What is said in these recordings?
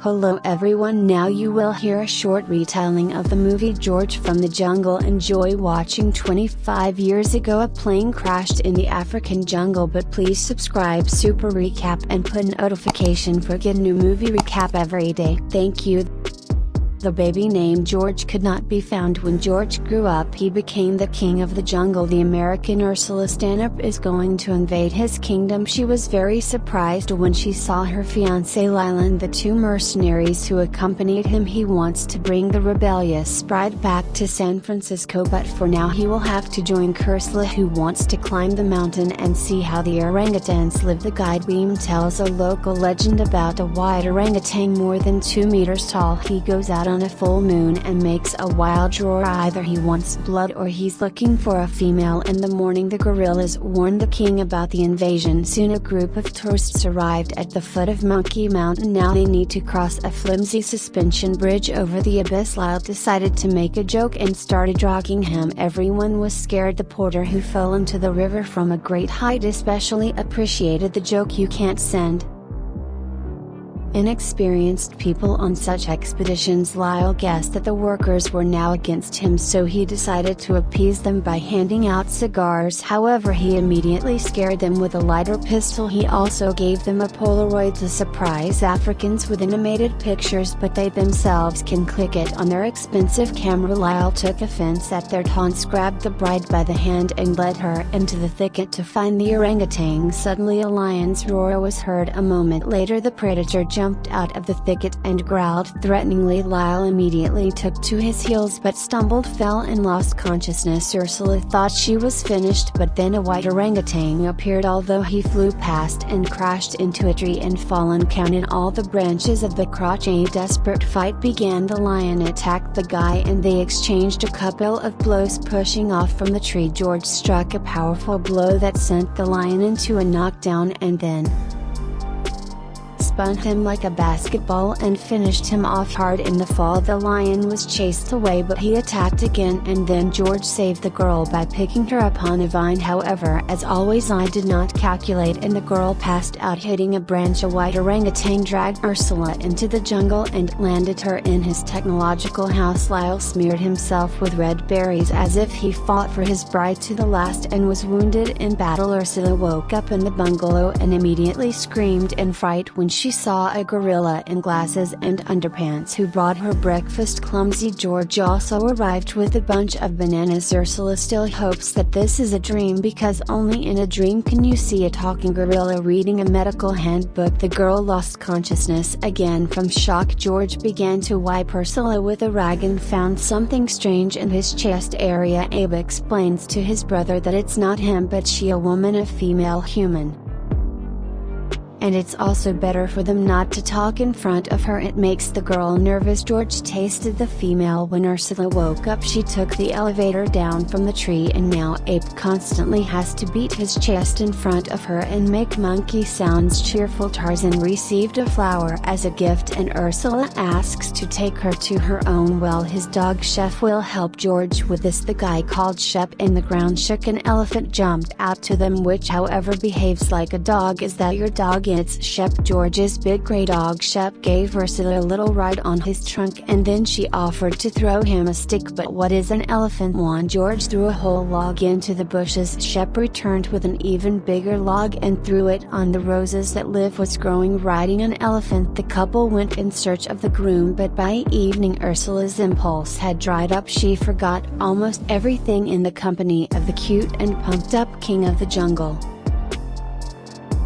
Hello everyone now you will hear a short retelling of the movie George from the Jungle enjoy watching 25 years ago. A plane crashed in the African jungle but please subscribe super recap and put notification for get new movie recap every day. Thank you the baby named George could not be found. When George grew up he became the king of the jungle. The American Ursula Stanhope is going to invade his kingdom. She was very surprised when she saw her fiancé Lylan the two mercenaries who accompanied him. He wants to bring the rebellious sprite back to San Francisco but for now he will have to join Ursula who wants to climb the mountain and see how the orangutans live. The guide beam tells a local legend about a white orangutan more than 2 meters tall. He goes out on on a full moon and makes a wild roar. Either he wants blood or he's looking for a female. In the morning the gorillas warn the king about the invasion. Soon a group of tourists arrived at the foot of Monkey Mountain. Now they need to cross a flimsy suspension bridge over the abyss. Lyle decided to make a joke and started dragging him everyone was scared. The porter who fell into the river from a great height especially appreciated the joke. You can't send Inexperienced people on such expeditions. Lyle guessed that the workers were now against him so he decided to appease them by handing out cigars. However he immediately scared them with a lighter pistol. He also gave them a Polaroid to surprise Africans with animated pictures but they themselves can click it on their expensive camera. Lyle took offense at their taunts grabbed the bride by the hand and led her into the thicket to find the orangutan suddenly a lion's roar was heard a moment later. The predator jumped jumped out of the thicket and growled threateningly. Lyle immediately took to his heels but stumbled fell and lost consciousness. Ursula thought she was finished but then a white orangutan appeared. Although he flew past and crashed into a tree and fallen counting all the branches of the crotch a desperate fight began. The lion attacked the guy and they exchanged a couple of blows pushing off from the tree. George struck a powerful blow that sent the lion into a knockdown and then spun him like a basketball and finished him off hard in the fall. The lion was chased away but he attacked again and then George saved the girl by picking her up on a vine. However as always I did not calculate and the girl passed out hitting a branch a white orangutan dragged Ursula into the jungle and landed her in his technological house. Lyle smeared himself with red berries as if he fought for his bride to the last and was wounded in battle. Ursula woke up in the bungalow and immediately screamed in fright when she she saw a gorilla in glasses and underpants who brought her breakfast clumsy George also arrived with a bunch of bananas. Ursula still hopes that this is a dream because only in a dream can you see a talking gorilla reading a medical handbook. The girl lost consciousness again from shock. George began to wipe Ursula with a rag and found something strange in his chest area. Ape explains to his brother that it's not him but she a woman a female human and it's also better for them not to talk in front of her. It makes the girl nervous. George tasted the female when Ursula woke up. She took the elevator down from the tree and now Ape constantly has to beat his chest in front of her and make monkey sounds cheerful. Tarzan received a flower as a gift and Ursula asks to take her to her own. Well his dog Shep will help George with this. The guy called Shep in the ground shook an elephant jumped out to them which however behaves like a dog. Is that your dog its Shep George's big grey dog. Shep gave Ursula a little ride on his trunk and then she offered to throw him a stick. But what is an elephant? One George threw a whole log into the bushes. Shep returned with an even bigger log and threw it on the roses that Liv was growing riding an elephant. The couple went in search of the groom but by evening Ursula's impulse had dried up. She forgot almost everything in the company of the cute and pumped up king of the jungle.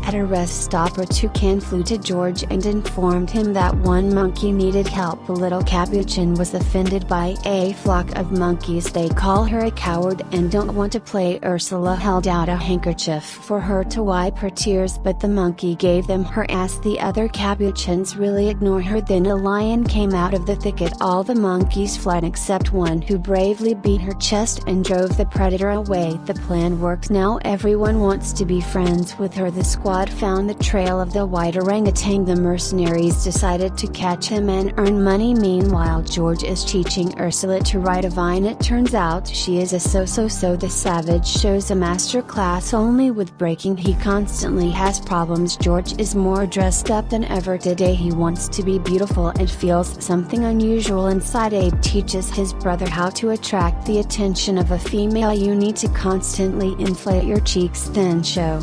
At a rest stop a toucan flew to George and informed him that one monkey needed help. The little capuchin was offended by a flock of monkeys. They call her a coward and don't want to play. Ursula held out a handkerchief for her to wipe her tears but the monkey gave them her ass. The other capuchins really ignore her. Then a lion came out of the thicket. All the monkeys fled except one who bravely beat her chest and drove the predator away. The plan worked now everyone wants to be friends with her. The squad found the trail of the white orangutan. The mercenaries decided to catch him and earn money. Meanwhile George is teaching Ursula to ride a vine. It turns out she is a so-so-so the savage shows a master class only with breaking. He constantly has problems. George is more dressed up than ever today. He wants to be beautiful and feels something unusual inside. Ape teaches his brother how to attract the attention of a female. You need to constantly inflate your cheeks then show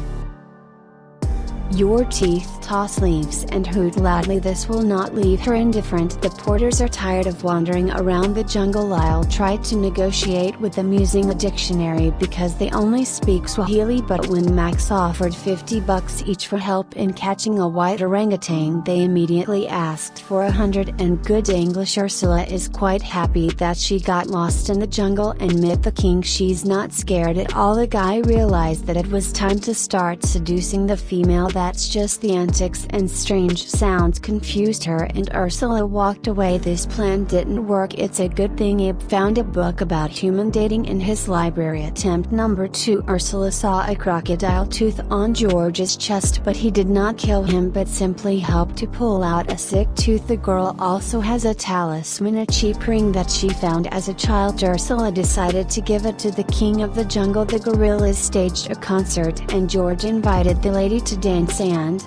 your teeth toss leaves and hoot loudly. This will not leave her indifferent. The porters are tired of wandering around the jungle Lyle tried to negotiate with them using a dictionary because they only speak Swahili. But when Max offered 50 bucks each for help in catching a white orangutan they immediately asked for a hundred. And good English Ursula is quite happy that she got lost in the jungle and met the king. She's not scared at all. The guy realized that it was time to start seducing the female that's just the antics and strange sounds confused her and Ursula walked away. This plan didn't work. It's a good thing Ape found a book about human dating in his library. Attempt number 2 Ursula saw a crocodile tooth on George's chest but he did not kill him but simply helped to pull out a sick tooth. The girl also has a talisman a cheap ring that she found as a child. Ursula decided to give it to the king of the jungle. The gorillas staged a concert and George invited the lady to dance sand.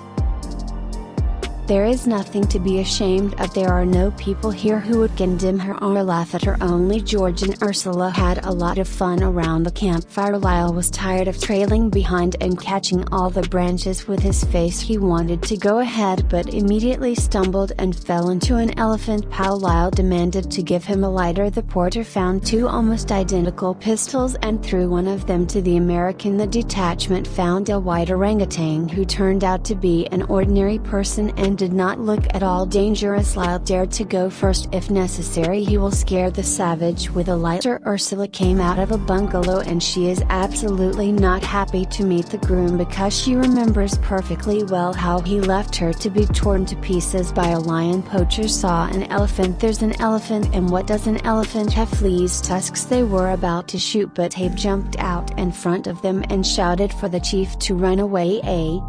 There is nothing to be ashamed of. There are no people here who would condemn her or laugh at her. Only George and Ursula had a lot of fun around the campfire. Lyle was tired of trailing behind and catching all the branches with his face. He wanted to go ahead but immediately stumbled and fell into an elephant pile. Lyle demanded to give him a lighter. The porter found two almost identical pistols and threw one of them to the American. The detachment found a white orangutan who turned out to be an ordinary person and did not look at all dangerous Lyle dared to go first. If necessary he will scare the savage with a lighter. Ursula came out of a bungalow and she is absolutely not happy to meet the groom because she remembers perfectly well how he left her to be torn to pieces by a lion poacher saw an elephant. There's an elephant and what does an elephant have? Fleas tusks they were about to shoot but Ape jumped out in front of them and shouted for the chief to run away a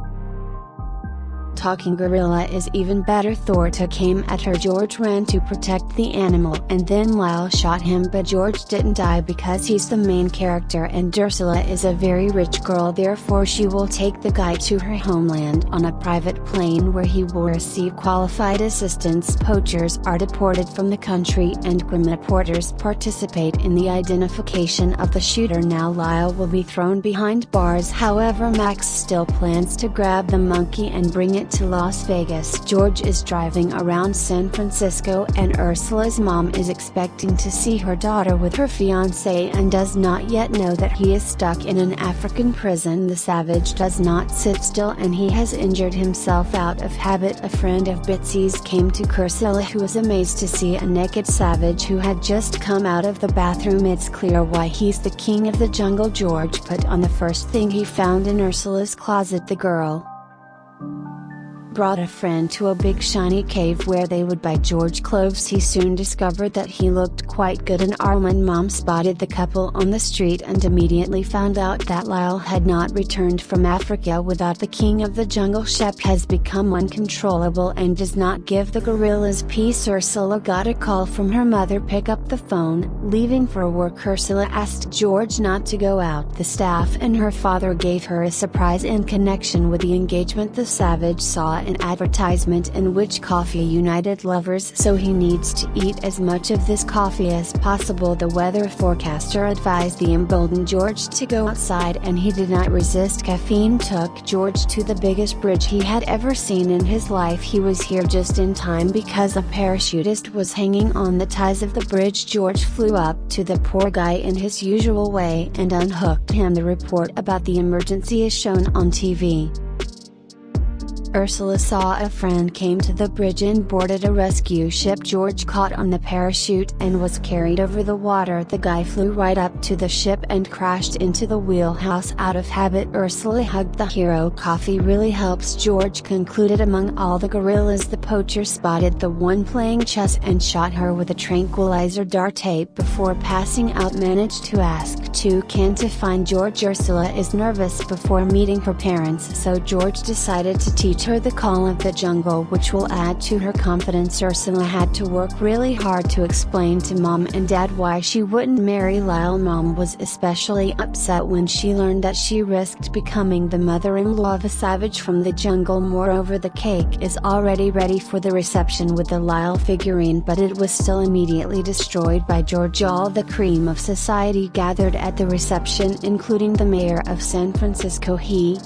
talking gorilla is even better. Thorta came at her. George ran to protect the animal and then Lyle shot him but George didn't die because he's the main character and Ursula is a very rich girl therefore she will take the guy to her homeland on a private plane where he will receive qualified assistance. Poachers are deported from the country and criminal reporters participate in the identification of the shooter. Now Lyle will be thrown behind bars. However Max still plans to grab the monkey and bring it to Las Vegas. George is driving around San Francisco and Ursula's mom is expecting to see her daughter with her fiance and does not yet know that he is stuck in an African prison. The savage does not sit still and he has injured himself out of habit. A friend of Bitsy's came to Ursula who was amazed to see a naked savage who had just come out of the bathroom. It's clear why he's the king of the jungle. George put on the first thing he found in Ursula's closet the girl brought a friend to a big shiny cave where they would buy George clothes. He soon discovered that he looked quite good and Armand mom spotted the couple on the street and immediately found out that Lyle had not returned from Africa without the king of the jungle Shep has become uncontrollable and does not give the gorillas peace. Ursula got a call from her mother pick up the phone, leaving for work. Ursula asked George not to go out. The staff and her father gave her a surprise in connection with the engagement. The savage saw an advertisement in which coffee united lovers so he needs to eat as much of this coffee as possible. The weather forecaster advised the emboldened George to go outside and he did not resist. Caffeine took George to the biggest bridge he had ever seen in his life. He was here just in time because a parachutist was hanging on the ties of the bridge. George flew up to the poor guy in his usual way and unhooked him. The report about the emergency is shown on TV Ursula saw a friend came to the bridge and boarded a rescue ship. George caught on the parachute and was carried over the water. The guy flew right up to the ship and crashed into the wheelhouse. Out of habit Ursula hugged the hero. Coffee really helps George concluded. Among all the gorillas the poacher spotted the one playing chess and shot her with a tranquilizer. Dart tape before passing out managed to ask Toucan to find George. Ursula is nervous before meeting her parents so George decided to teach her the call of the jungle which will add to her confidence. Ursula had to work really hard to explain to mom and dad why she wouldn't marry Lyle. Mom was especially upset when she learned that she risked becoming the mother-in-law of a savage from the jungle. Moreover the cake is already ready for the reception with the Lyle figurine but it was still immediately destroyed by George. All the cream of society gathered at the reception including the mayor of San Francisco. He,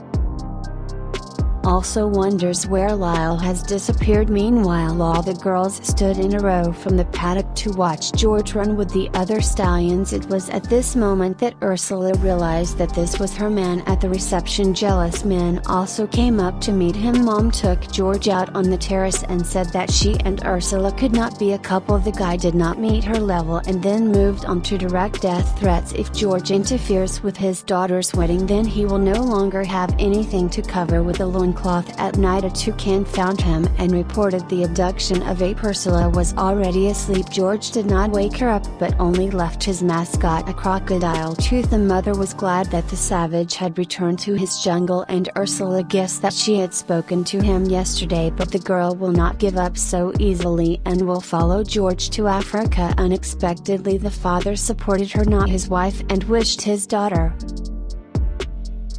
also wonders where Lyle has disappeared. Meanwhile all the girls stood in a row from the paddock to watch George run with the other stallions. It was at this moment that Ursula realized that this was her man at the reception. Jealous men also came up to meet him. Mom took George out on the terrace and said that she and Ursula could not be a couple. The guy did not meet her level and then moved on to direct death threats. If George interferes with his daughter's wedding then he will no longer have anything to cover with a loin loincloth. At night a toucan found him and reported the abduction of ape Ursula was already asleep. George did not wake her up but only left his mascot a crocodile. Tooth the mother was glad that the savage had returned to his jungle and Ursula guessed that she had spoken to him yesterday but the girl will not give up so easily and will follow George to Africa. Unexpectedly the father supported her not his wife and wished his daughter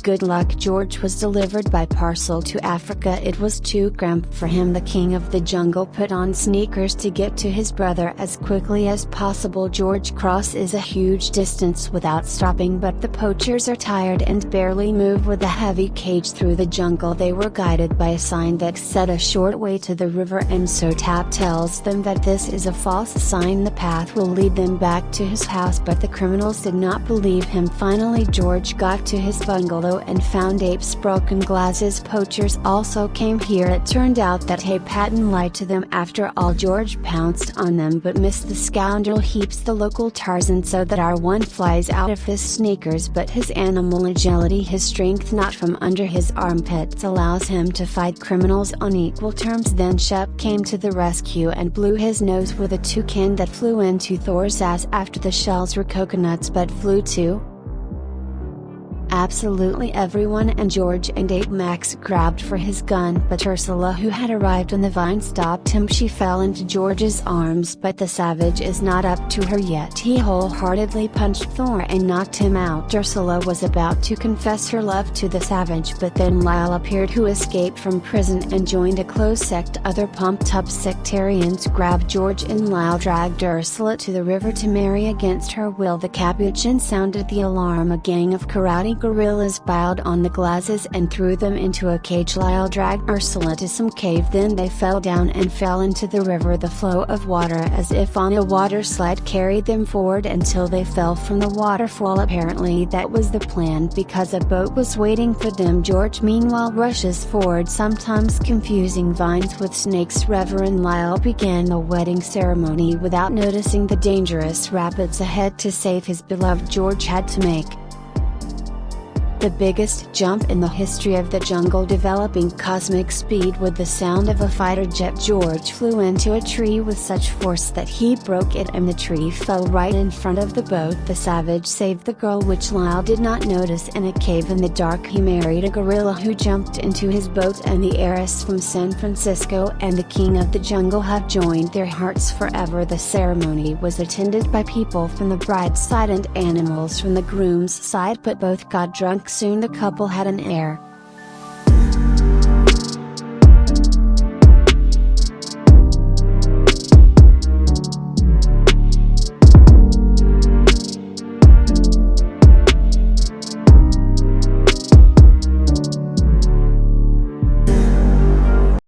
good luck George was delivered by parcel to Africa. It was too cramped for him. The king of the jungle put on sneakers to get to his brother as quickly as possible. George Cross is a huge distance without stopping but the poachers are tired and barely move with a heavy cage through the jungle. They were guided by a sign that said a short way to the river and so Tap tells them that this is a false sign. The path will lead them back to his house but the criminals did not believe him. Finally George got to his bungalow and found Ape's broken glasses poachers also came here. It turned out that Ape hadn't lied to them after all George pounced on them but missed the scoundrel heaps the local Tarzan so that our one flies out of his sneakers but his animal agility his strength not from under his armpits allows him to fight criminals on equal terms. Then Shep came to the rescue and blew his nose with a toucan that flew into Thor's ass after the shells were coconuts but flew too Absolutely everyone and George and Ape Max grabbed for his gun but Ursula who had arrived on the vine stopped him she fell into George's arms but the savage is not up to her yet. He wholeheartedly punched Thor and knocked him out. Ursula was about to confess her love to the savage but then Lyle appeared who escaped from prison and joined a close sect. Other pumped up sectarians grabbed George and Lyle dragged Ursula to the river to marry against her will. The capuchin sounded the alarm. A gang of karate gorillas piled on the glasses and threw them into a cage. Lyle dragged Ursula to some cave. Then they fell down and fell into the river. The flow of water as if on a water slide carried them forward until they fell from the waterfall. Apparently that was the plan because a boat was waiting for them. George meanwhile rushes forward sometimes confusing vines with snakes. Reverend Lyle began the wedding ceremony without noticing the dangerous rapids ahead to save his beloved. George had to make the biggest jump in the history of the jungle developing cosmic speed with the sound of a fighter jet. George flew into a tree with such force that he broke it and the tree fell right in front of the boat. The savage saved the girl which Lyle did not notice in a cave in the dark. He married a gorilla who jumped into his boat and the heiress from San Francisco and the king of the jungle have joined their hearts forever. The ceremony was attended by people from the bride's side and animals from the groom's side but both got drunk soon the couple had an heir,